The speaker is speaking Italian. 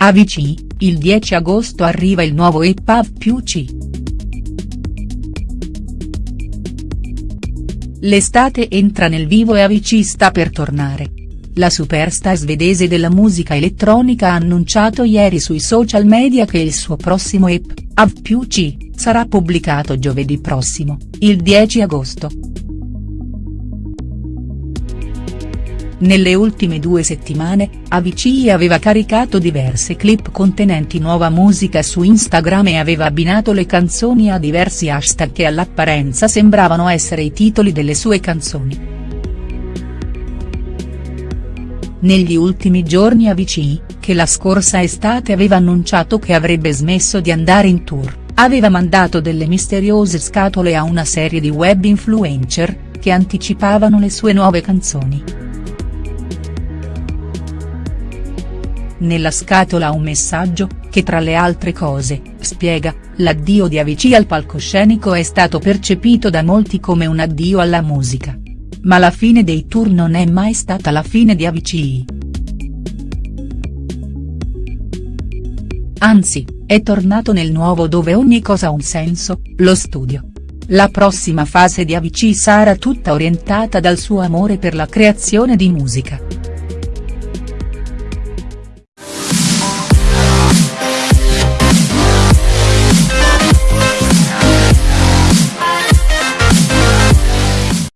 AVC, il 10 agosto arriva il nuovo EP Av più C. L'estate entra nel vivo e AVC sta per tornare. La superstar svedese della musica elettronica ha annunciato ieri sui social media che il suo prossimo EP, Av più C, sarà pubblicato giovedì prossimo, il 10 agosto. Nelle ultime due settimane, Avicii aveva caricato diverse clip contenenti nuova musica su Instagram e aveva abbinato le canzoni a diversi hashtag che all'apparenza sembravano essere i titoli delle sue canzoni. Negli ultimi giorni Avicii, che la scorsa estate aveva annunciato che avrebbe smesso di andare in tour, aveva mandato delle misteriose scatole a una serie di web influencer, che anticipavano le sue nuove canzoni. Nella scatola un messaggio, che tra le altre cose, spiega, l'addio di Avicii al palcoscenico è stato percepito da molti come un addio alla musica. Ma la fine dei tour non è mai stata la fine di Avicii. Anzi, è tornato nel nuovo dove ogni cosa ha un senso, lo studio. La prossima fase di Avicii sarà tutta orientata dal suo amore per la creazione di musica.